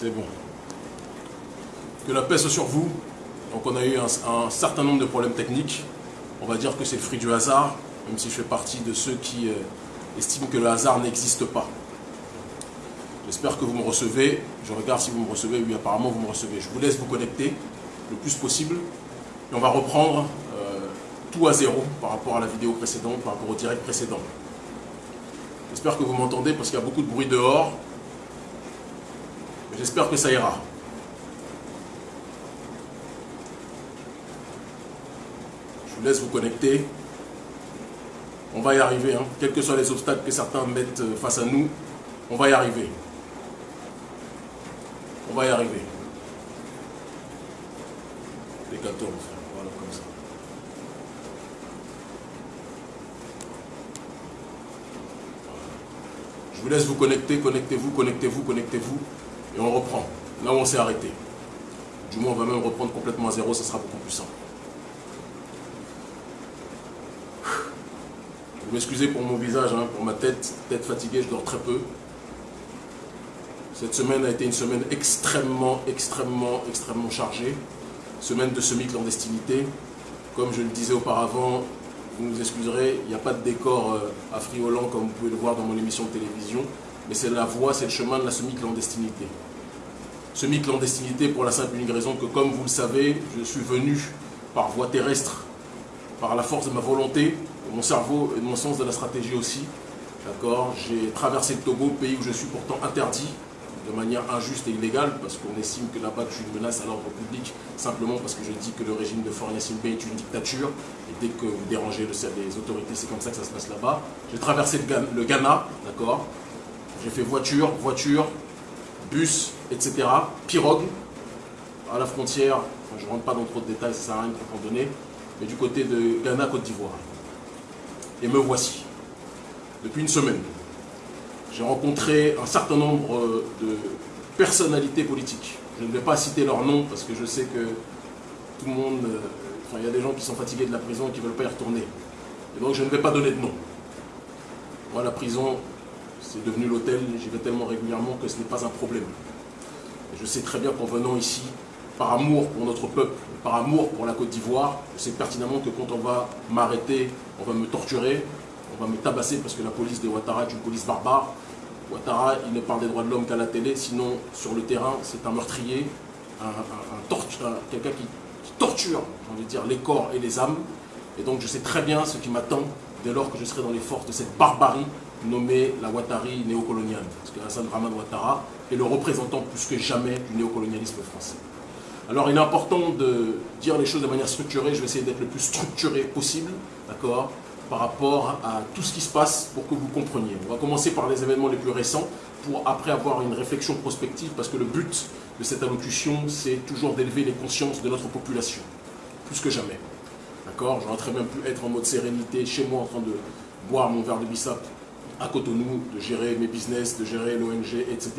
C'est bon. Que la paix soit sur vous. Donc on a eu un, certain nombre de problèmes techniques. On va dire que c'est le fruit du hasard, même si je fais partie de ceux qui euh, estiment que le hasard n'existe pas. J'espère que vous me recevez. Je regarde si vous me recevez. Oui, apparemment vous me recevez. Je vous laisse vous connecter le plus possible. Et on va reprendre euh, tout à zéro par rapport à la vidéo précédente, par rapport au direct précédent. J'espère que vous m'entendez parce qu'il y a beaucoup de bruit dehors. J'espère que ça ira. Je vous laisse vous connecter. On va y arriver, hein. quels que soient les obstacles que certains mettent euh, face à nous, on va y arriver. On va y arriver. Les 14, voilà comme ça. Je vous laisse vous connecter, connectez-vous, connectez-vous, connectez-vous. Et on reprend. Là où on s'est arrêté. Du moins, on va même reprendre complètement à zéro, ça sera beaucoup plus simple. Vous m'excusez pour mon visage, hein, pour ma tête, tête fatiguée, je dors très peu. Cette semaine a été une semaine extrêmement, extrêmement, extrêmement chargée. Semaine de semi-clandestinité. Comme je le disais auparavant, vous nous excuserez, il n'y a pas de décor euh, affriolant comme vous pouvez le voir dans mon émission de télévision, mais c'est la voie, c'est le chemin de la semi-clandestinité. Semi-clandestinité pour la simple et unique raison que, comme vous le savez, je suis venu par voie terrestre, par la force de ma volonté, de mon cerveau et de mon sens de la stratégie aussi. D'accord? J'ai traversé le Togo, pays où je suis pourtant interdit, de manière injuste et illégale, parce qu'on estime que là-bas je suis une menace à l'ordre public, simplement parce que je dis que le régime de Faure Simbe est une dictature, et dès que vous dérangez les autorités, c'est comme ça que ça se passe là-bas. J'ai traversé le Ghana, d'accord? J'ai fait voiture, voiture, bus, etc. Pirogue, à la frontière, je ne rentre pas dans trop de détails, ça sert à rien de donner, mais du côté de Ghana, Côte d'Ivoire. Et me voici, depuis une semaine j'ai rencontré un certain nombre euh, de personnalités politiques. Je ne vais pas citer leurs noms parce que je sais que tout le monde, euh, enfin il y a des gens qui sont fatigués de la prison et qui ne veulent pas y retourner. Et donc je ne vais pas donner de nom. Moi la prison, c'est devenu l'hôtel, j'y vais tellement régulièrement que ce n'est pas un problème. Je sais très bien qu'en venant ici, par amour pour notre peuple, par amour pour la Côte d'Ivoire, je sais pertinemment que quand on va m'arrêter, on va me torturer, on va me tabasser parce que la police de Ouattara est une police barbare, Ouattara, il ne parle des droits de l'homme qu'à la télé, sinon sur le terrain, c'est un meurtrier, un, quelqu'un qui, torture, les corps et les âmes. Et donc je sais très bien ce qui m'attend dès lors que je serai dans les forces de cette barbarie nommée la Ouattari néocoloniale. Parce que Hassan Rahman Ouattara est le représentant plus que jamais du néocolonialisme français. Alors il est important de dire les choses de manière structurée, je vais essayer d'être le plus structuré possible, d'accord par rapport à tout ce qui se passe pour que vous compreniez. On va commencer par les événements les plus récents pour après avoir une réflexion prospective parce que le but de cette allocution, c'est toujours d'élever les consciences de notre population, plus que jamais. D'accord J'aurais très bien pu être en mode sérénité chez moi en train de boire mon verre de bissap à Cotonou, de gérer mes business, de gérer l'ONG, etc.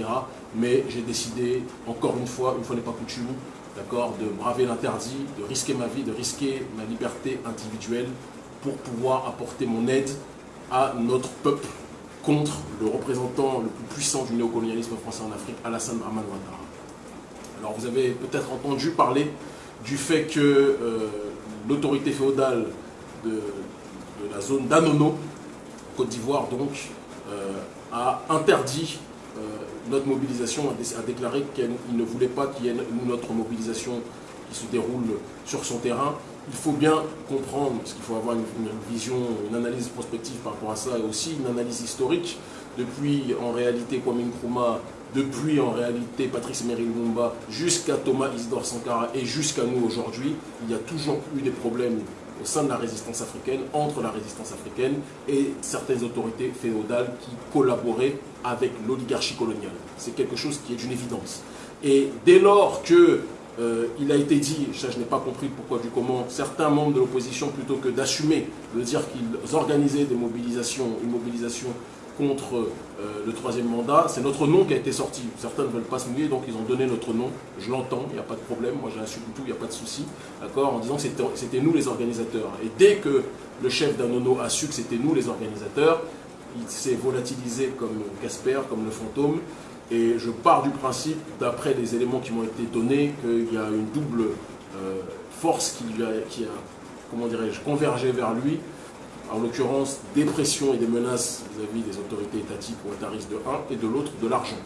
Mais j'ai décidé, encore une fois, une fois n'est pas coutume, d'accord, de braver l'interdit, de risquer ma vie, de risquer ma liberté individuelle pour pouvoir apporter mon aide à notre peuple contre le représentant le plus puissant du néocolonialisme français en Afrique, Alassane Draman Ouattara. Alors vous avez peut-être entendu parler du fait que euh, l'autorité féodale de, la zone d'Anono, Côte d'Ivoire donc, euh, a interdit euh, notre mobilisation, a, déclaré qu'il ne voulait pas qu'il y ait notre mobilisation qui se déroule sur son terrain, il faut bien comprendre, parce qu'il faut avoir une, vision, une analyse prospective par rapport à ça, et aussi une analyse historique. Depuis, en réalité, Kwame Nkrumah, depuis, en réalité, Patrice Emery Lumumba, jusqu'à Thomas Isidore Sankara et jusqu'à nous aujourd'hui, il y a toujours eu des problèmes au sein de la résistance africaine, entre la résistance africaine et certaines autorités féodales qui collaboraient avec l'oligarchie coloniale. C'est quelque chose qui est d'une évidence. Et dès lors que euh, il a été dit, ça je n'ai pas compris pourquoi du comment, certains membres de l'opposition, plutôt que d'assumer, de dire qu'ils organisaient des mobilisations, une mobilisation contre euh, le troisième mandat, c'est notre nom qui a été sorti. Certains ne veulent pas se mouiller, donc ils ont donné notre nom. Je l'entends, il n'y a pas de problème, moi j'assume tout, il n'y a pas de souci, d'accord, en disant que c'était nous les organisateurs. Et dès que le chef d'Anono a su que c'était nous les organisateurs, il s'est volatilisé comme Casper, comme le fantôme, Et je pars du principe, d'après les éléments qui m'ont été donnés, qu'il y a une double euh, force qui, a, convergé vers lui, en l'occurrence des pressions et des menaces vis-à-vis des autorités étatiques ou ataristes de un, et de l'autre de l'argent.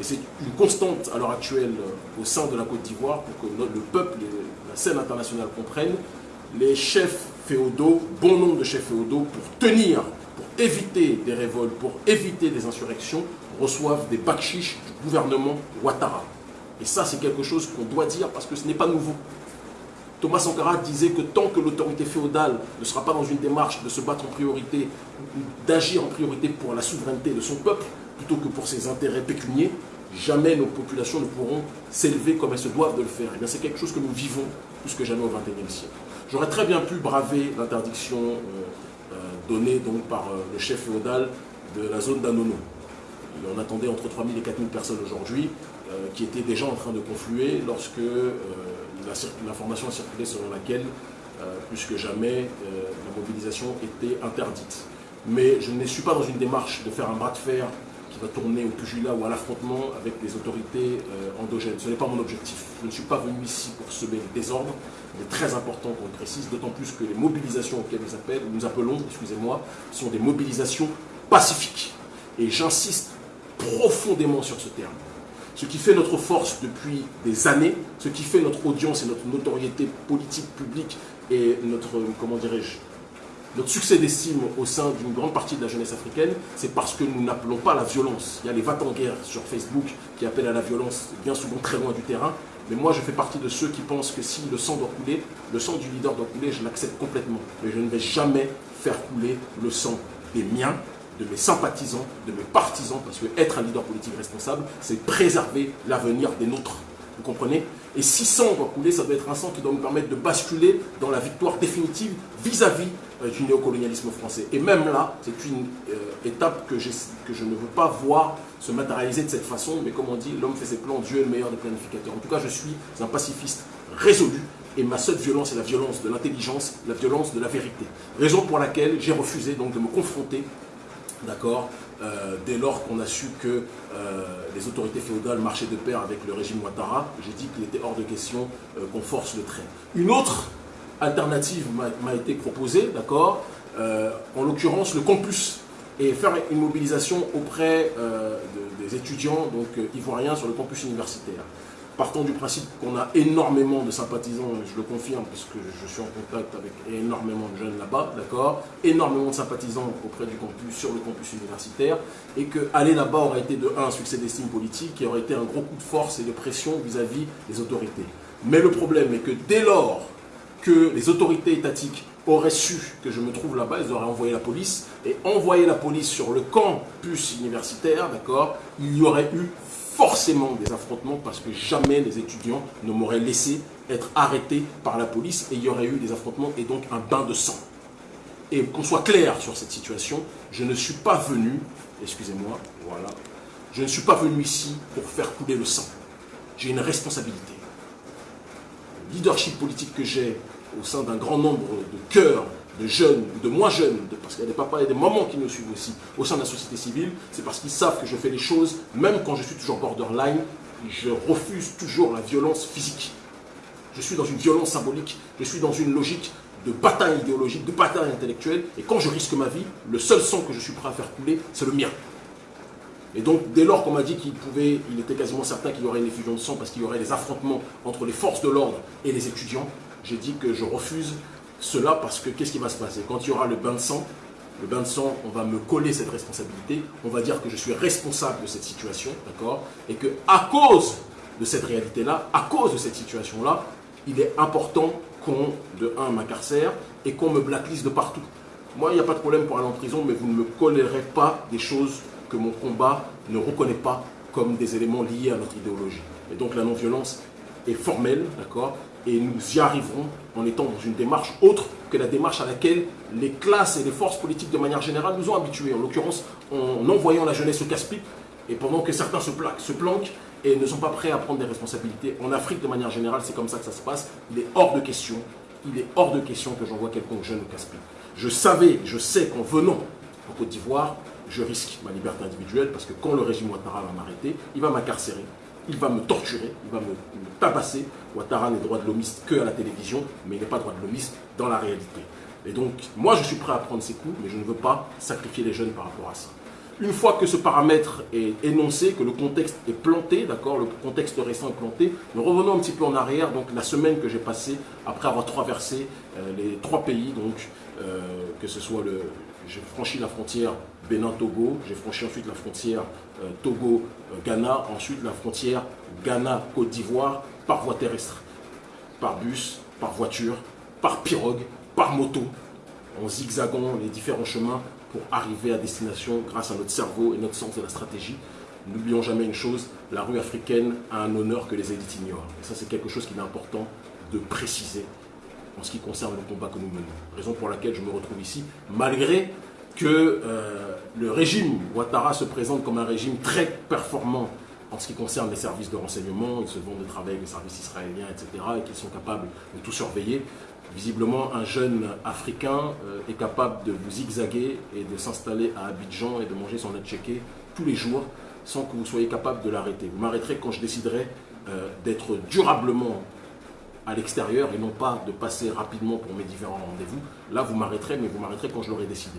Et c'est une constante à l'heure actuelle euh, au sein de la Côte d'Ivoire pour que le peuple et la scène internationale comprennent les chefs féodaux, bon nombre de chefs féodaux, pour tenir, pour éviter des révoltes, pour éviter des insurrections, reçoivent des bakchiches du gouvernement Ouattara. Et ça, c'est quelque chose qu'on doit dire parce que ce n'est pas nouveau. Thomas Sankara disait que tant que l'autorité féodale ne sera pas dans une démarche de se battre en priorité, d'agir en priorité pour la souveraineté de son peuple, plutôt que pour ses intérêts pécuniers, jamais nos populations ne pourront s'élever comme elles se doivent de le faire. Et c'est quelque chose que nous vivons plus que jamais au XXIe siècle. J'aurais très bien pu braver l'interdiction euh, euh, donnée donc par euh, le chef féodal de la zone d'Anono. On attendait entre 3000 et 4000 personnes aujourd'hui qui étaient déjà en train de confluer lorsque l'information a circulé selon laquelle, plus que jamais, la mobilisation était interdite. Mais je ne suis pas dans une démarche de faire un bras de fer qui va tourner au pugilat ou à l'affrontement avec les autorités euh, endogènes. Ce n'est pas mon objectif. Je ne suis pas venu ici pour semer le désordre. Il est très important qu'on le précise, d'autant plus que les mobilisations auxquelles nous, appellent, nous appelons excusez-moi, sont des mobilisations pacifiques. Et j'insiste profondément sur ce terme. Ce qui fait notre force depuis des années, ce qui fait notre audience et notre notoriété politique, publique et notre, comment dirais-je, notre succès d'estime au sein d'une grande partie de la jeunesse africaine, c'est parce que nous n'appelons pas à la violence. Il y a les en guerre sur Facebook qui appellent à la violence bien souvent très loin du terrain. Mais moi, je fais partie de ceux qui pensent que si le sang doit couler, le sang du leader doit couler, je l'accepte complètement. Mais je ne vais jamais faire couler le sang des miens, de mes sympathisants, de mes partisans, parce que être un leader politique responsable, c'est préserver l'avenir des nôtres. Vous comprenez? Et si sang doit couler, ça doit être un sang qui doit nous permettre de basculer dans la victoire définitive vis-à-vis euh, du néocolonialisme français. Et même là, c'est une euh, étape que, que je ne veux pas voir se matérialiser de cette façon, mais comme on dit, l'homme fait ses plans, Dieu est le meilleur des planificateurs. En tout cas, je suis un pacifiste résolu, et ma seule violence est la violence de l'intelligence, la violence de la vérité. Raison pour laquelle j'ai refusé donc de me confronter, d'accord, euh, dès lors qu'on a su que les autorités féodales marchaient de pair avec le régime Ouattara, j'ai dit qu'il était hors de question qu'on force le trait. Une autre alternative m'a été proposée, d'accord euh, En l'occurrence, le campus et faire une mobilisation auprès euh, des étudiants donc, euh, ivoiriens sur le campus universitaire. Partant du principe qu'on a énormément de sympathisants, je le confirme parce que je suis en contact avec énormément de jeunes là-bas, d'accord Énormément de sympathisants auprès du campus, sur le campus universitaire, et que aller là-bas aurait été de un, succès d'estime politique, et aurait été un gros coup de force et de pression vis-à-vis -vis des autorités. Mais le problème est que dès lors que les autorités étatiques auraient su que je me trouve là-bas, ils auraient envoyé la police, et envoyer la police sur le campus universitaire, d'accord, il y aurait eu forcément des affrontements parce que jamais les étudiants ne m'auraient laissé être arrêté par la police et il y aurait eu des affrontements et donc un bain de sang. Et qu'on soit clair sur cette situation, je ne suis pas venu, excusez-moi, voilà, je ne suis pas venu ici pour faire couler le sang. J'ai une responsabilité. Le leadership politique que j'ai au sein d'un grand nombre de cœurs de jeunes, de moins jeunes, parce qu'il y a des papas et des mamans qui nous suivent aussi au sein de la société civile, c'est parce qu'ils savent que je fais les choses, même quand je suis toujours borderline, je refuse toujours la violence physique. Je suis dans une violence symbolique, je suis dans une logique de bataille idéologique, de bataille intellectuelle, et quand je risque ma vie, le seul sang que je suis prêt à faire couler, c'est le mien. Et donc, dès lors qu'on m'a dit qu'il pouvait, il était quasiment certain qu'il y aurait une effusion de sang parce qu'il y aurait des affrontements entre les forces de l'ordre et les étudiants, j'ai dit que je refuse cela parce que qu'est-ce qui va se passer Quand il y aura le bain de sang, le bain de sang, on va me coller cette responsabilité, on va dire que je suis responsable de cette situation, d'accord? Et que à cause de cette réalité-là, à cause de cette situation-là, il est important qu'on, de un, m'incarcère et qu'on me blacklist de partout. Moi, il n'y a pas de problème pour aller en prison, mais vous ne me collerez pas des choses que mon combat ne reconnaît pas comme des éléments liés à notre idéologie. Et donc la non-violence est formelle, d'accord? Et nous y arriverons en étant dans une démarche autre que la démarche à laquelle les classes et les forces politiques de manière générale nous ont habitués, en l'occurrence en envoyant la jeunesse au casse-pipe, et pendant que certains se, planquent et ne sont pas prêts à prendre des responsabilités. En Afrique, de manière générale, c'est comme ça que ça se passe. Il est hors de question, il est hors de question que j'envoie quelqu'un jeune au casse-pipe. Je savais, je sais qu'en venant en Côte d'Ivoire, je risque ma liberté individuelle parce que quand le régime Ouattara va m'arrêter, il va m'incarcérer, il va me torturer, il va me, tabasser. Ouattara n'est droit de l'homiste que à la télévision, mais il n'est pas droit de l'homiste dans la réalité. Et donc, moi, je suis prêt à prendre ces coups, mais je ne veux pas sacrifier les jeunes par rapport à ça. Une fois que ce paramètre est énoncé, que le contexte est planté, d'accord, le contexte récent est planté, nous revenons un petit peu en arrière, donc la semaine que j'ai passée après avoir traversé euh, les trois pays, donc euh, que ce soit le, j'ai franchi la frontière Bénin-Togo, j'ai franchi ensuite la frontière euh, Togo-Ghana, ensuite la frontière Ghana-Côte d'Ivoire par voie terrestre, par bus, par voiture, par pirogue, par moto, en zigzagant les différents chemins pour arriver à destination grâce à notre cerveau et notre sens de la stratégie. N'oublions jamais une chose, la rue africaine a un honneur que les élites ignorent. Et ça, c'est quelque chose qu'il est important de préciser en ce qui concerne le combat que nous menons. Raison pour laquelle je me retrouve ici, malgré que euh, le régime Ouattara se présente comme un régime très performant en ce qui concerne les services de renseignement, ils se vont de travailler avec les services israéliens, etc., et qu'ils sont capables de tout surveiller. Visiblement, un jeune Africain euh, est capable de vous zigzaguer et de s'installer à Abidjan et de manger son checké tous les jours sans que vous soyez capable de l'arrêter. Vous m'arrêterez quand je déciderai euh, d'être durablement à l'extérieur et non pas de passer rapidement pour mes différents rendez-vous. Là, vous m'arrêterez, mais vous m'arrêterez quand je l'aurai décidé.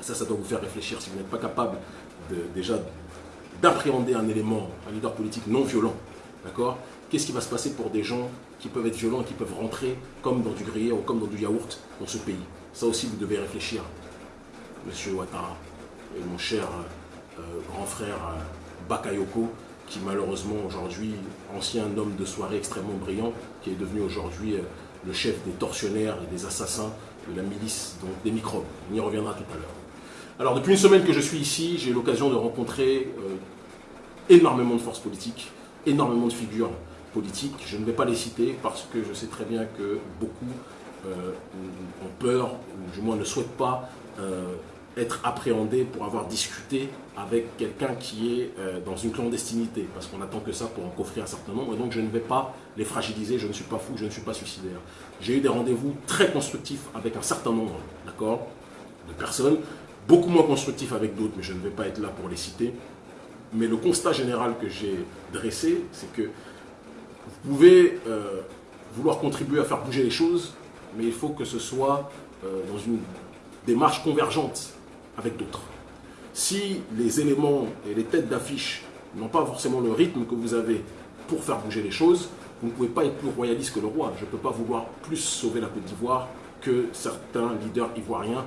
Ça, ça doit vous faire réfléchir. Si vous n'êtes pas capable déjà d'appréhender un élément, un leader politique non violent, d'accord Qu'est-ce qui va se passer pour des gens qui peuvent être violents qui peuvent rentrer comme dans du gruyère ou comme dans du yaourt dans ce pays? Ça aussi, vous devez réfléchir, monsieur Ouattara et mon cher euh, grand frère euh, Bakayoko, qui malheureusement aujourd'hui, ancien homme de soirée extrêmement brillant, qui est devenu aujourd'hui euh, le chef des tortionnaires et des assassins de la milice, donc des microbes. On y reviendra tout à l'heure. Alors depuis une semaine que je suis ici, j'ai eu l'occasion de rencontrer énormément de forces politiques, énormément de figures politiques. Je ne vais pas les citer parce que je sais très bien que beaucoup ont peur, ou du moins ne souhaitent pas être appréhendé pour avoir discuté avec quelqu'un qui est euh, dans une clandestinité, parce qu'on attend que ça pour en coffrer un certain nombre, et donc je ne vais pas les fragiliser, je ne suis pas fou, je ne suis pas suicidaire. J'ai eu des rendez-vous très constructifs avec un certain nombre d'accord, de personnes, beaucoup moins constructifs avec d'autres, mais je ne vais pas être là pour les citer. Mais le constat général que j'ai dressé, c'est que vous pouvez euh, vouloir contribuer à faire bouger les choses, mais il faut que ce soit euh, dans une démarche convergente avec d'autres. Si les éléments et les têtes d'affiche n'ont pas forcément le rythme que vous avez pour faire bouger les choses, vous ne pouvez pas être plus royaliste que le roi. Je ne peux pas vouloir plus sauver la Côte d'Ivoire que certains leaders ivoiriens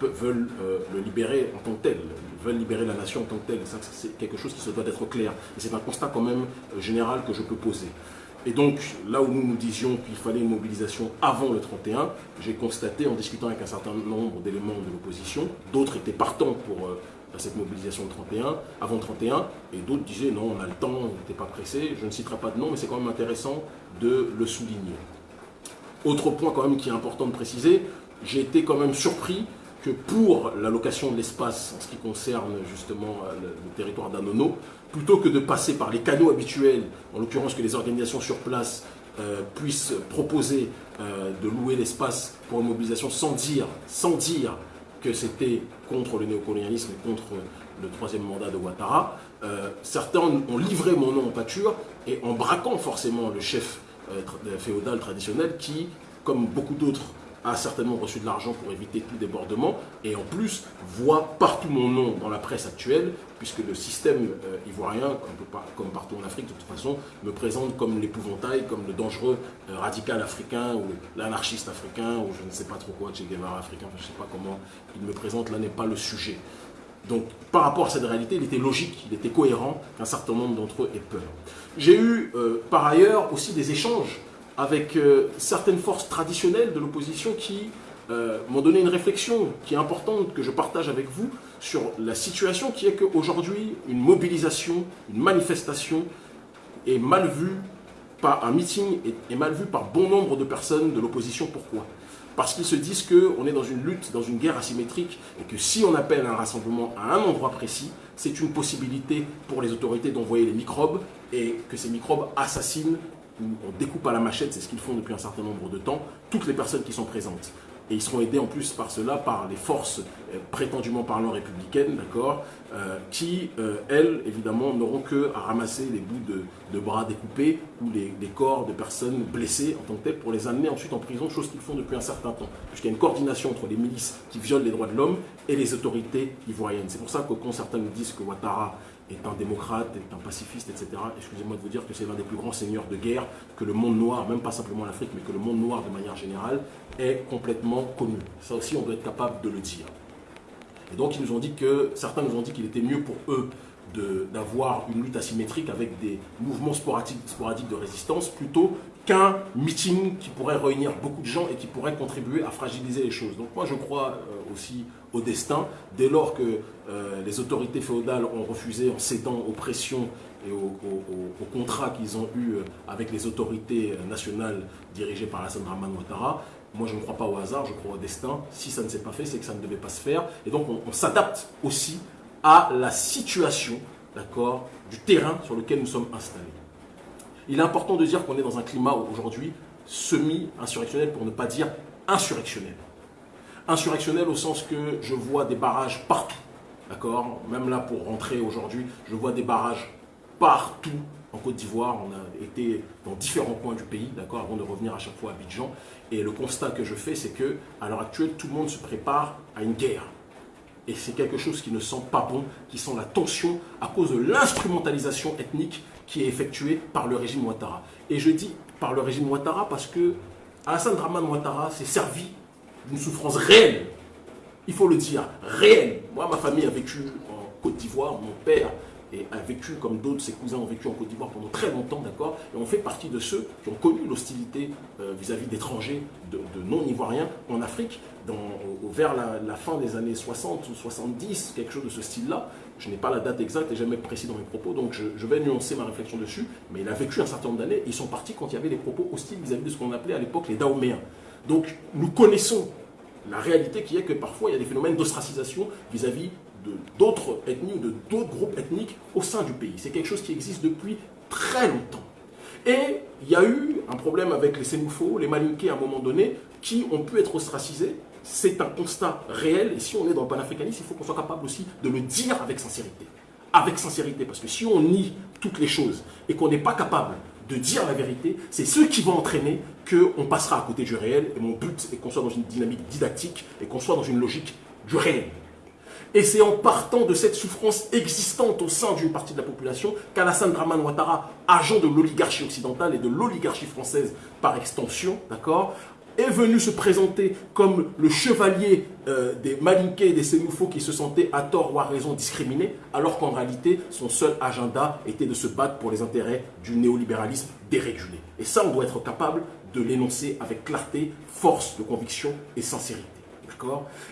veulent euh, le libérer en tant que tel, veulent libérer la nation en tant que tel. C'est quelque chose qui se doit d'être clair. C'est un constat quand même euh, général que je peux poser. Et donc, là où nous nous disions qu'il fallait une mobilisation avant le 31, j'ai constaté en discutant avec un certain nombre d'éléments de l'opposition, d'autres étaient partants pour euh, cette mobilisation le 31, avant le 31, et d'autres disaient non, on a le temps, on n'était pas pressé. Je ne citerai pas de nom, mais c'est quand même intéressant de le souligner. Autre point quand même qui est important de préciser, j'ai été quand même surpris que pour l'allocation de l'espace en ce qui concerne justement euh, le, territoire d'Anono, plutôt que de passer par les canaux habituels, en l'occurrence que les organisations sur place euh, puissent proposer euh, de louer l'espace pour une mobilisation sans dire, sans dire que c'était contre le néocolonialisme et contre le troisième mandat de Ouattara, certains ont livré mon nom en pâture et en braquant forcément le chef féodal traditionnel qui, comme beaucoup d'autres a certainement reçu de l'argent pour éviter tout débordement, et en plus voit partout mon nom dans la presse actuelle, puisque le système euh, ivoirien, comme, partout en Afrique de toute façon, me présente comme l'épouvantail, comme le dangereux euh, radical africain, ou l'anarchiste africain, ou je ne sais pas trop quoi, Che Guevara africain, je ne sais pas comment il me présente, là n'est pas le sujet. Donc par rapport à cette réalité, il était logique, il était cohérent qu'un certain nombre d'entre eux aient peur. J'ai eu euh, par ailleurs aussi des échanges avec euh, certaines forces traditionnelles de l'opposition qui euh, m'ont donné une réflexion qui est importante, que je partage avec vous, sur la situation qui est qu'aujourd'hui, une mobilisation, une manifestation est mal vue par un meeting, est, mal vue par bon nombre de personnes de l'opposition. Pourquoi? Parce qu'ils se disent qu'on est dans une lutte, dans une guerre asymétrique, et que si on appelle un rassemblement à un endroit précis, c'est une possibilité pour les autorités d'envoyer les microbes, et que ces microbes assassinent on découpe à la machette, c'est ce qu'ils font depuis un certain nombre de temps, toutes les personnes qui sont présentes. et ils seront aidés en plus par cela, par les forces euh, prétendument parlant républicaines, d'accord, euh, qui, euh, elles, évidemment, n'auront que à ramasser les bouts de, bras découpés ou les, corps de personnes blessées en tant que telles pour les amener ensuite en prison, chose qu'ils font depuis un certain temps, puisqu'il y a une coordination entre les milices qui violent les droits de l'homme et les autorités ivoiriennes. C'est pour ça que quand certains nous disent que Ouattara est un démocrate, est un pacifiste, etc. Excusez-moi de vous dire que c'est l'un des plus grands seigneurs de guerre que le monde noir, même pas simplement l'Afrique, mais que le monde noir de manière générale, est complètement connu. Ça aussi, on doit être capable de le dire. Et donc, ils nous ont dit que, certains nous ont dit qu'il était mieux pour eux d'avoir une lutte asymétrique avec des mouvements sporadiques, sporadiques de résistance plutôt qu'un meeting qui pourrait réunir beaucoup de gens et qui pourrait contribuer à fragiliser les choses. Donc moi je crois euh, aussi au destin, dès lors que euh, les autorités féodales ont refusé en cédant aux pressions et aux, contrats qu'ils ont eus euh, avec les autorités nationales dirigées par Hassan Draman Ouattara, moi, je ne crois pas au hasard, je crois au destin. Si ça ne s'est pas fait, c'est que ça ne devait pas se faire. Et donc, on, s'adapte aussi à la situation d'accord, du terrain sur lequel nous sommes installés. Il est important de dire qu'on est dans un climat aujourd'hui semi-insurrectionnel, pour ne pas dire insurrectionnel. Insurrectionnel au sens que je vois des barrages partout, d'accord? Même là, pour rentrer aujourd'hui, je vois des barrages partout en Côte d'Ivoire. On a été dans différents coins du pays, d'accord, avant de revenir à chaque fois à Abidjan. Et le constat que je fais, c'est que à l'heure actuelle, tout le monde se prépare à une guerre. Et c'est quelque chose qui ne sent pas bon, qui sent la tension à cause de l'instrumentalisation ethnique qui est effectuée par le régime Ouattara. Et je dis par le régime Ouattara parce que Hassan Draman Ouattara s'est servi d'une souffrance réelle. Il faut le dire, réelle. Moi, ma famille a vécu en Côte d'Ivoire, mon père a vécu, comme d'autres, ses cousins ont vécu en Côte d'Ivoire pendant très longtemps, d'accord? Et on fait partie de ceux qui ont connu l'hostilité euh, vis-à-vis d'étrangers, de, non-ivoiriens en Afrique, vers la, fin des années 60 ou 70, quelque chose de ce style-là. Je n'ai pas la date exacte et jamais précis dans mes propos, donc je, vais nuancer ma réflexion dessus, mais il a vécu un certain nombre d'années, ils sont partis quand il y avait des propos hostiles vis-à-vis de ce qu'on appelait à l'époque les Daoméens. Donc nous connaissons la réalité qui est que parfois il y a des phénomènes d'ostracisation vis-à-vis d'autres ethnies ou de d'autres groupes ethniques au sein du pays. C'est quelque chose qui existe depuis très longtemps. Et il y a eu un problème avec les Sénoufos, les Malinqués à un moment donné, qui ont pu être ostracisés. C'est un constat réel, et si on est dans le panafricanisme, il faut qu'on soit capable aussi de le dire avec sincérité. Avec sincérité, parce que si on nie toutes les choses et qu'on n'est pas capable de dire la vérité, c'est ce qui va entraîner qu'on passera à côté du réel. Et mon but est qu'on soit dans une dynamique didactique et qu'on soit dans une logique du réel. Et c'est en partant de cette souffrance existante au sein d'une partie de la population qu'Alassane Draman Ouattara, agent de l'oligarchie occidentale et de l'oligarchie française par extension, d'accord, est venu se présenter comme le chevalier euh, des Malinqués et des Sénoufos qui se sentaient à tort ou à raison discriminés, alors qu'en réalité, son seul agenda était de se battre pour les intérêts du néolibéralisme dérégulé. Et ça, on doit être capable de l'énoncer avec clarté, force de conviction et sincérité.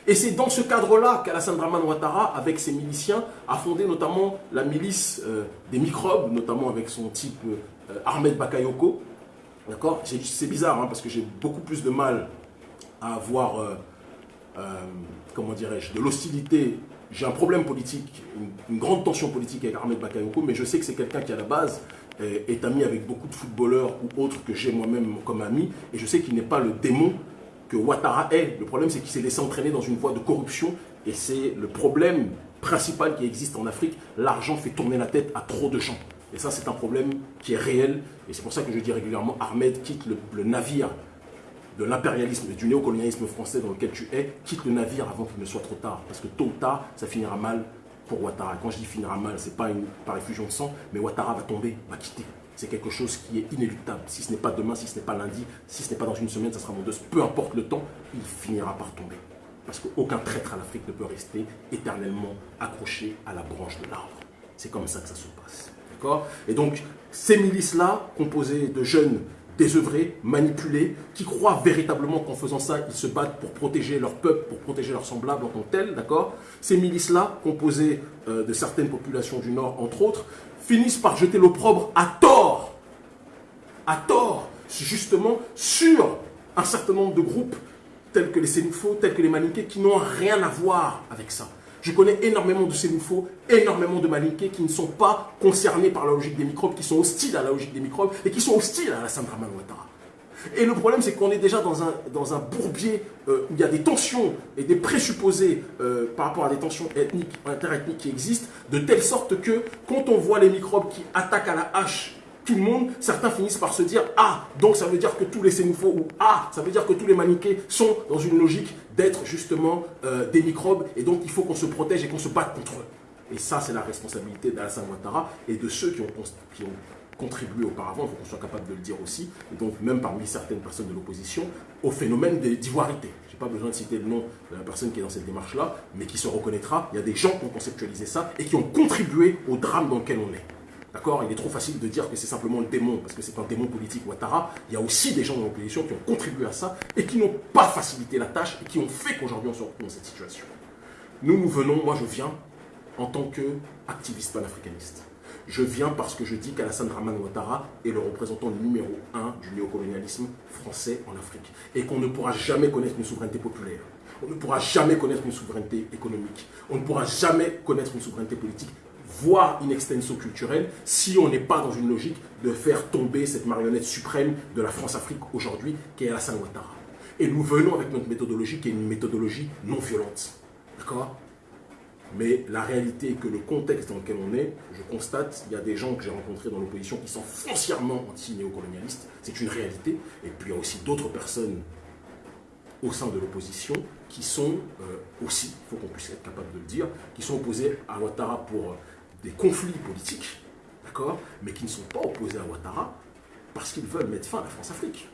Et c'est dans ce cadre-là qu'Alassane Draman Ouattara, avec ses miliciens, a fondé notamment la milice euh, des microbes, notamment avec son type euh, Ahmed Bakayoko. D'accord? C'est bizarre, hein, parce que j'ai beaucoup plus de mal à avoir, euh, comment dirais-je, de l'hostilité. J'ai un problème politique, une, grande tension politique avec Ahmed Bakayoko, mais je sais que c'est quelqu'un qui, à la base, est ami avec beaucoup de footballeurs ou autres que j'ai moi-même comme ami, et je sais qu'il n'est pas le démon que Ouattara est. Le problème, c'est qu'il s'est laissé entraîner dans une voie de corruption et c'est le problème principal qui existe en Afrique. L'argent fait tourner la tête à trop de gens. Et ça, c'est un problème qui est réel. Et c'est pour ça que je dis régulièrement, Ahmed, quitte le, navire de l'impérialisme et du néocolonialisme français dans lequel tu es, quitte le navire avant qu'il ne soit trop tard. Parce que tôt ou tard, ça finira mal pour Ouattara. Quand je dis finira mal, c'est pas une, par effusion de sang, mais Ouattara va tomber, va quitter c'est quelque chose qui est inéluctable. Si ce n'est pas demain, si ce n'est pas lundi, si ce n'est pas dans une semaine, ça sera mon. Peu importe le temps, il finira par tomber. Parce qu'aucun traître à l'Afrique ne peut rester éternellement accroché à la branche de l'arbre. C'est comme ça que ça se passe. Et donc, ces milices-là, composées de jeunes désœuvrés, manipulés, qui croient véritablement qu'en faisant ça, ils se battent pour protéger leur peuple, pour protéger leurs semblables en tant que tels, d'accord Ces milices-là, composées euh, de certaines populations du Nord, entre autres, finissent par jeter l'opprobre à tort, à tort, justement sur un certain nombre de groupes tels que les Sénoufos, tels que les Malinqués, qui n'ont rien à voir avec ça. Je connais énormément de Sénoufos, énormément de Malinqués qui ne sont pas concernés par la logique des microbes, qui sont hostiles à la logique des microbes et qui sont hostiles à la Sandra Ouattara. Et le problème, c'est qu'on est déjà dans un, dans un bourbier euh, où il y a des tensions et des présupposés euh, par rapport à des tensions ethniques, interethniques qui existent, de telle sorte que quand on voit les microbes qui attaquent à la hache tout le monde, certains finissent par se dire « Ah, donc ça veut dire que tous les sénoufos ou Ah, ça veut dire que tous les maniqués sont dans une logique d'être justement euh, des microbes et donc il faut qu'on se protège et qu'on se batte contre eux. » Et ça, c'est la responsabilité d'Alassane Ouattara et de ceux qui ont, qui ont contribué auparavant, il faut qu'on soit capable de le dire aussi, et donc même parmi certaines personnes de l'opposition, au phénomène d'ivoirité. Je n'ai pas besoin de citer le nom de la personne qui est dans cette démarche-là, mais qui se reconnaîtra. Il y a des gens qui ont conceptualisé ça et qui ont contribué au drame dans lequel on est. D'accord Il est trop facile de dire que c'est simplement le démon, parce que c'est un démon politique Ouattara. Il y a aussi des gens dans l'opposition qui ont contribué à ça et qui n'ont pas facilité la tâche et qui ont fait qu'aujourd'hui on se retrouve dans cette situation. Nous, nous venons, moi je viens en tant qu'activiste panafricaniste. Je viens parce que je dis qu'Alassane Draman Ouattara est le représentant numéro un du néocolonialisme français en Afrique. Et qu'on ne pourra jamais connaître une souveraineté populaire. On ne pourra jamais connaître une souveraineté économique. On ne pourra jamais connaître une souveraineté politique voire une extension culturelle, si on n'est pas dans une logique de faire tomber cette marionnette suprême de la France-Afrique aujourd'hui, qui est Alassane Ouattara. Et nous venons avec notre méthodologie, qui est une méthodologie non violente. D'accord? Mais la réalité est que le contexte dans lequel on est, je constate, il y a des gens que j'ai rencontrés dans l'opposition qui sont foncièrement anti-néocolonialistes, c'est une réalité, et puis il y a aussi d'autres personnes au sein de l'opposition qui sont euh, aussi, il faut qu'on puisse être capable de le dire, qui sont opposés à Ouattara pour euh, des conflits politiques, d'accord, mais qui ne sont pas opposés à Ouattara parce qu'ils veulent mettre fin à la France-Afrique.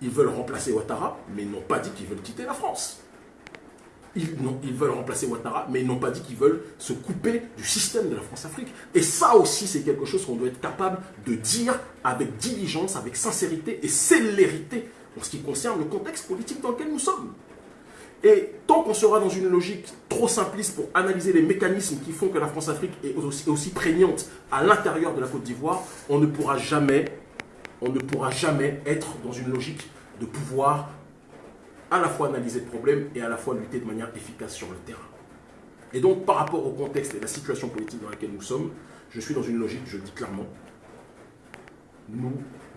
Ils veulent remplacer Ouattara, mais ils n'ont pas dit qu'ils veulent quitter la France. Ils, veulent remplacer Ouattara, mais ils n'ont pas dit qu'ils veulent se couper du système de la France-Afrique. Et ça aussi, c'est quelque chose qu'on doit être capable de dire avec diligence, avec sincérité et célérité en ce qui concerne le contexte politique dans lequel nous sommes. Et tant qu'on sera dans une logique trop simpliste pour analyser les mécanismes qui font que la France-Afrique est aussi, prégnante à l'intérieur de la Côte d'Ivoire, on ne pourra jamais, on ne pourra jamais être dans une logique de pouvoir à la fois analyser le problème et à la fois lutter de manière efficace sur le terrain. Et donc, par rapport au contexte et la situation politique dans laquelle nous sommes, je suis dans une logique, je le dis clairement, nous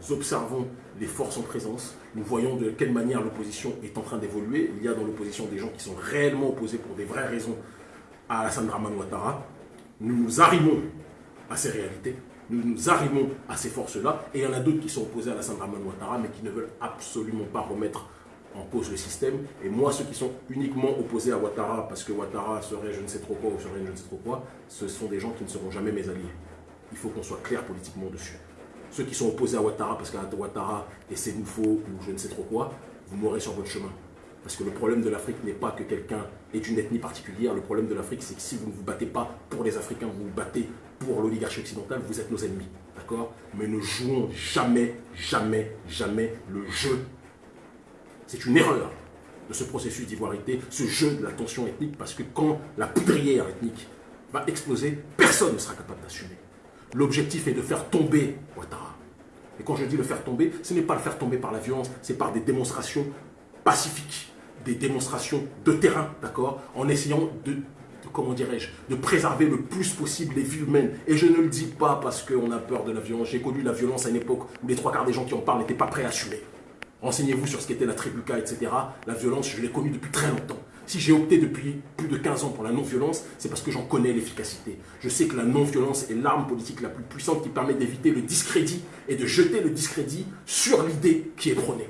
observons les forces en présence, nous voyons de quelle manière l'opposition est en train d'évoluer. Il y a dans l'opposition des gens qui sont réellement opposés pour des vraies raisons à Alassane Draman Ouattara. Nous nous arrimons à ces réalités, nous nous arrimons à ces forces-là, et il y en a d'autres qui sont opposés à Alassane Draman Ouattara, mais qui ne veulent absolument pas remettre en cause le système. Et moi, ceux qui sont uniquement opposés à Ouattara, parce que Ouattara serait je ne sais trop quoi ou serait je ne sais trop quoi, ce sont des gens qui ne seront jamais mes alliés. Il faut qu'on soit clair politiquement dessus. Ceux qui sont opposés à Ouattara parce qu'Ouattara est Sénoufo ou je ne sais trop quoi, vous mourrez sur votre chemin. Parce que le problème de l'Afrique n'est pas que quelqu'un est une ethnie particulière. Le problème de l'Afrique, c'est que si vous ne vous battez pas pour les Africains, vous vous battez pour l'oligarchie occidentale, vous êtes nos ennemis. D'accord? Mais ne jouons jamais, jamais, jamais le jeu. C'est une erreur de ce processus d'ivoirité, ce jeu de la tension ethnique, parce que quand la poudrière ethnique va exploser, personne ne sera capable d'assumer. L'objectif est de faire tomber Ouattara. Et quand je dis le faire tomber, ce n'est pas le faire tomber par la violence, c'est par des démonstrations pacifiques, des démonstrations de terrain, d'accord En essayant de, comment dirais-je, de préserver le plus possible les vies humaines. Et je ne le dis pas parce qu'on a peur de la violence. J'ai connu la violence à une époque où les trois quarts des gens qui en parlent n'étaient pas prêts à assumer. Renseignez-vous sur ce qu'était la tribuca, etc. La violence, je l'ai connue depuis très longtemps. Si j'ai opté depuis plus de 15 ans pour la non-violence, c'est parce que j'en connais l'efficacité. Je sais que la non-violence est l'arme politique la plus puissante qui permet d'éviter le discrédit et de jeter le discrédit sur l'idée qui est prônée.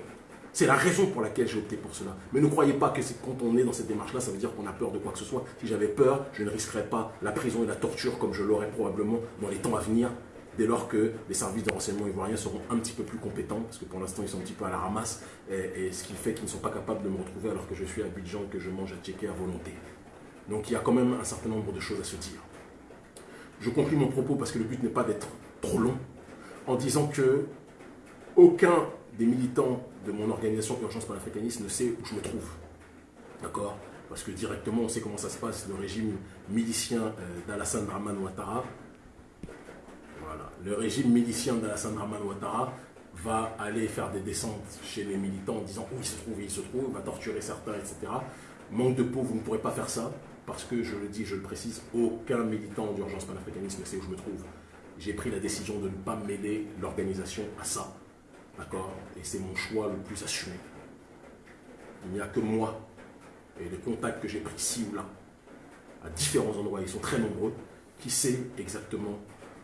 C'est la raison pour laquelle j'ai opté pour cela. Mais ne croyez pas que quand on est dans cette démarche-là, ça veut dire qu'on a peur de quoi que ce soit. Si j'avais peur, je ne risquerais pas la prison et la torture comme je l'aurais probablement dans les temps à venir dès lors que les services de renseignement ivoiriens seront un petit peu plus compétents, parce que pour l'instant ils sont un petit peu à la ramasse, et, ce qui fait qu'ils ne sont pas capables de me retrouver alors que je suis à Abidjan, que je mange à Tchéké à volonté. Donc il y a quand même un certain nombre de choses à se dire. Je conclue mon propos parce que le but n'est pas d'être trop long, en disant que aucun des militants de mon organisation Urgence panafricaniste ne sait où je me trouve. D'accord? Parce que directement, on sait comment ça se passe, le régime milicien euh, d'Alassane Draman Ouattara le régime milicien d'Alassane Draman Ouattara va aller faire des descentes chez les militants en disant où il se trouve, il se trouve, va torturer certains, etc. Manque de peau, vous ne pourrez pas faire ça, parce que je le dis, je le précise, aucun militant d'urgence panafricaniste ne sait où je me trouve. J'ai pris la décision de ne pas mêler l'organisation à ça. D'accord? Et c'est mon choix le plus assumé. Il n'y a que moi et les contacts que j'ai pris ici ou là, à différents endroits, ils sont très nombreux, qui sait exactement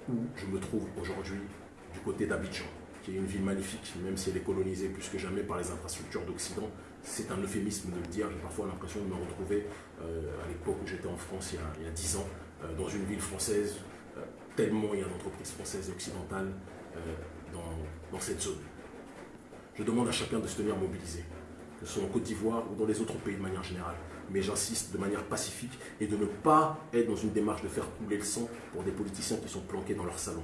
où je me trouve aujourd'hui du côté d'Abidjan, qui est une ville magnifique, même si elle est colonisée plus que jamais par les infrastructures d'Occident. C'est un euphémisme de le dire, j'ai parfois l'impression de me retrouver euh, à l'époque où j'étais en France, il y a, dix ans, euh, dans une ville française, euh, tellement il y a d'entreprises françaises et occidentales dans cette zone. Je demande à chacun de se tenir mobilisé, que ce soit en Côte d'Ivoire ou dans les autres pays de manière générale. Mais j'insiste de manière pacifique et de ne pas être dans une démarche de faire couler le sang pour des politiciens qui sont planqués dans leur salon.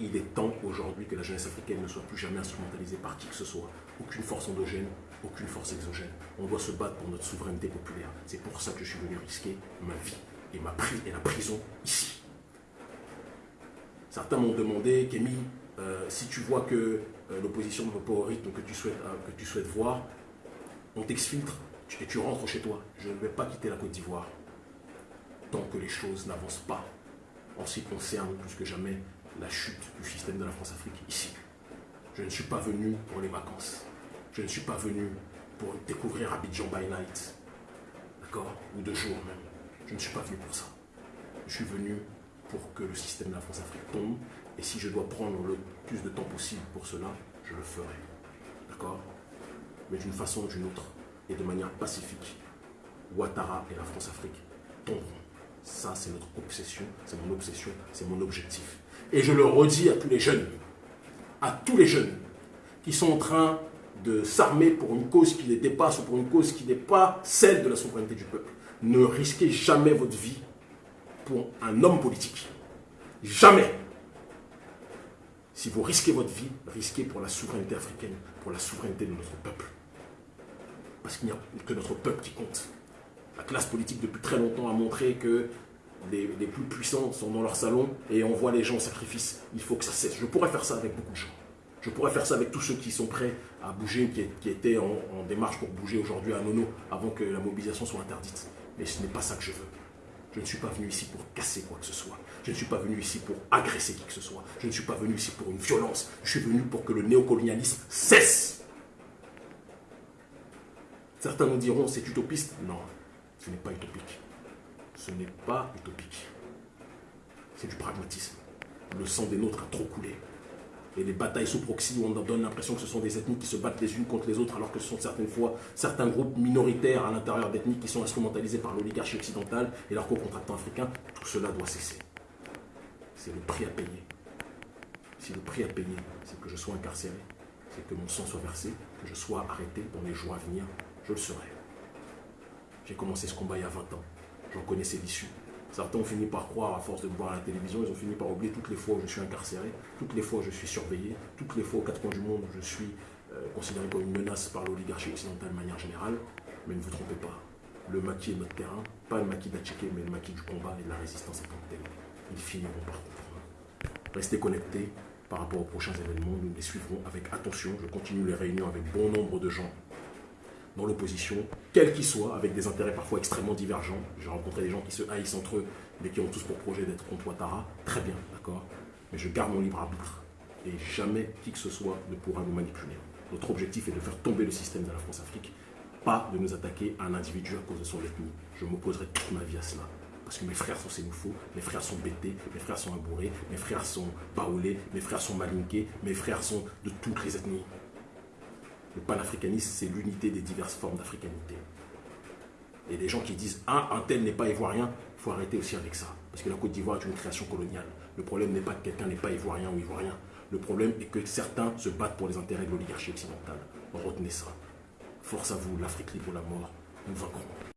Il est temps aujourd'hui que la jeunesse africaine ne soit plus jamais instrumentalisée par qui que ce soit. Aucune force endogène, aucune force exogène. On doit se battre pour notre souveraineté populaire. C'est pour ça que je suis venu risquer ma vie et, ma et la prison ici. Certains m'ont demandé, Kémy, euh, si tu vois que euh, l'opposition ne va pas au rythme que tu souhaites, euh, que tu souhaites voir, on t'exfiltre et tu rentres chez toi. Je ne vais pas quitter la Côte d'Ivoire tant que les choses n'avancent pas en ce qui concerne plus que jamais la chute du système de la France-Afrique ici. Je ne suis pas venu pour les vacances. Je ne suis pas venu pour découvrir Abidjan by night. D'accord? Ou de jour même. Je ne suis pas venu pour ça. Je suis venu pour que le système de la France-Afrique tombe et si je dois prendre le plus de temps possible pour cela, je le ferai. D'accord? Mais d'une façon ou d'une autre, et de manière pacifique, Ouattara et la France-Afrique tomberont. Ça, c'est notre obsession, c'est mon obsession, c'est mon objectif. Et je le redis à tous les jeunes, à tous les jeunes qui sont en train de s'armer pour une cause qui les dépasse ou pour une cause qui n'est pas celle de la souveraineté du peuple. Ne risquez jamais votre vie pour un homme politique. Jamais. Si vous risquez votre vie, risquez pour la souveraineté africaine, pour la souveraineté de notre peuple. Parce qu'il n'y a que notre peuple qui compte. La classe politique depuis très longtemps a montré que les, plus puissants sont dans leur salon et on voit les gens au sacrifice. Il faut que ça cesse. Je pourrais faire ça avec beaucoup de gens. Je pourrais faire ça avec tous ceux qui sont prêts à bouger, qui, étaient en, en, démarche pour bouger aujourd'hui à Nono avant que la mobilisation soit interdite. Mais ce n'est pas ça que je veux. Je ne suis pas venu ici pour casser quoi que ce soit. Je ne suis pas venu ici pour agresser qui que ce soit. Je ne suis pas venu ici pour une violence. Je suis venu pour que le néocolonialisme cesse. Certains nous diront c'est utopiste. Non, ce n'est pas utopique. Ce n'est pas utopique. C'est du pragmatisme. Le sang des nôtres a trop coulé et les batailles sous proxy où on donne l'impression que ce sont des ethnies qui se battent les unes contre les autres alors que ce sont certaines fois certains groupes minoritaires à l'intérieur d'ethnies qui sont instrumentalisés par l'oligarchie occidentale et leurs co-contractants africains, tout cela doit cesser. C'est le prix à payer. Si le prix à payer, c'est que je sois incarcéré, c'est que mon sang soit versé, que je sois arrêté dans les jours à venir, je le serai. J'ai commencé ce combat il y a 20 ans. J'en connaissais l'issue. Certains ont fini par croire, à force de me voir à la télévision, ils ont fini par oublier toutes les fois où je suis incarcéré, toutes les fois où je suis surveillé, toutes les fois aux quatre coins du monde où je suis euh, considéré comme une menace par l'oligarchie occidentale de manière générale. Mais ne vous trompez pas, le maquis est notre terrain, pas le maquis d'Atchiké, mais le maquis du combat et de la résistance en tant. Ils finiront par comprendre. Restez connectés par rapport aux prochains événements, nous les suivrons avec attention. Je continue les réunions avec bon nombre de gens dans l'opposition, quel qu'ils soient, avec des intérêts parfois extrêmement divergents. J'ai rencontré des gens qui se haïssent entre eux, mais qui ont tous pour projet d'être contre Ouattara. Très bien, d'accord Mais je garde mon libre arbitre. Et jamais qui que ce soit ne pourra nous manipuler. Notre objectif est de faire tomber le système de la France-Afrique, pas de nous attaquer à un individu à cause de son ethnie. Je m'opposerai toute ma vie à cela. Parce que mes frères sont sénoufaux, mes frères sont bêtés, mes frères sont abourés, mes frères sont baoulés, mes frères sont malinqués, mes frères sont de toutes les ethnies. Le panafricanisme, c'est l'unité des diverses formes d'africanité. Et des gens qui disent Ah, un tel n'est pas ivoirien, il faut arrêter aussi avec ça. Parce que la Côte d'Ivoire est une création coloniale. Le problème n'est pas que quelqu'un n'est pas ivoirien ou ivoirien. Le problème est que certains se battent pour les intérêts de l'oligarchie occidentale. Retenez ça. Force à vous, l'Afrique libre la mort. Nous vaincrons.